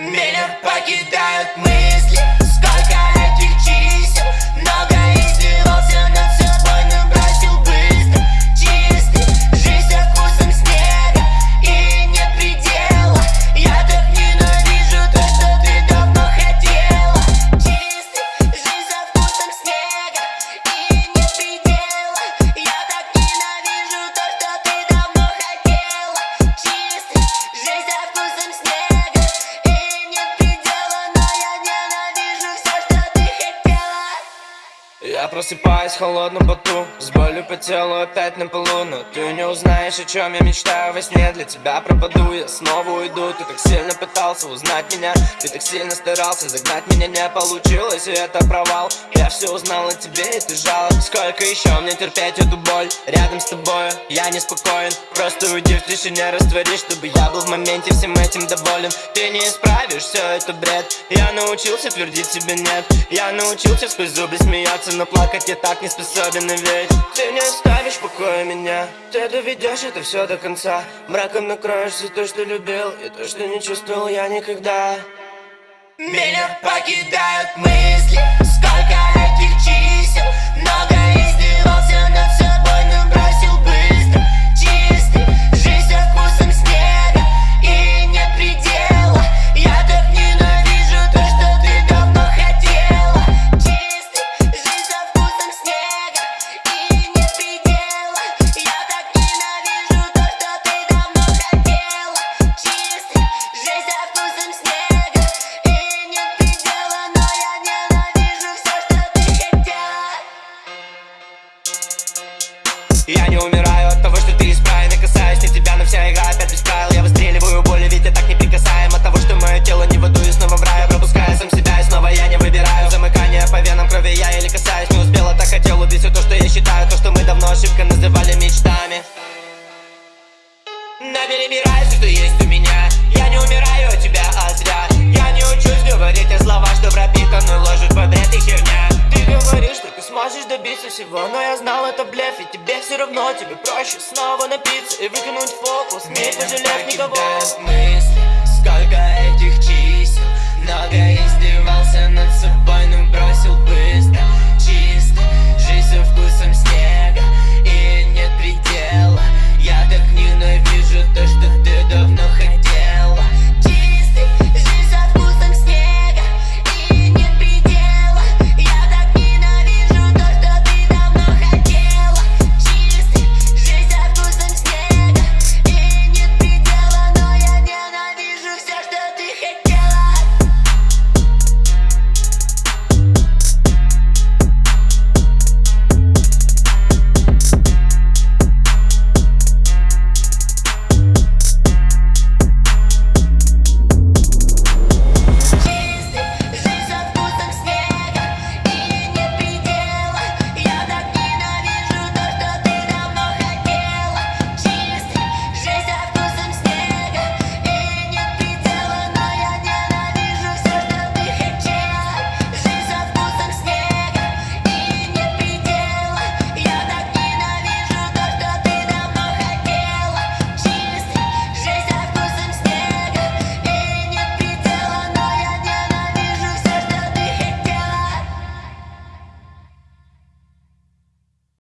Melhor paquita Я просыпаюсь в холодном поту С болью по телу опять на полу Но ты не узнаешь, о чем я мечтаю во сне Для тебя пропаду, я снова уйду Ты так сильно пытался узнать меня Ты так сильно старался загнать меня Не получилось, и это провал. Я все узнал о тебе, и ты жалоб Сколько еще мне терпеть эту боль? Рядом с тобой я неспокоен. Просто уйди в тишине, растворись Чтобы я был в моменте всем этим доволен. Ты не исправишь, все это бред. Я научился твердить себе нет Я научился сквозь зубы смеяться Но плакать я так не способен, и ведь Ты не оставишь в покое меня. Ты доведешь это все до конца. Мраком накроешь все то, что любил И то, что не чувствовал я никогда. Меня покидают мысли Я не умираю скажешь, добиться всего Но я знал, это блеф, и тебе все равно Тебе проще снова напиться и выкинуть фокус. Не пожалев никого. мысли, сколько этих чисел Много издевался над собой.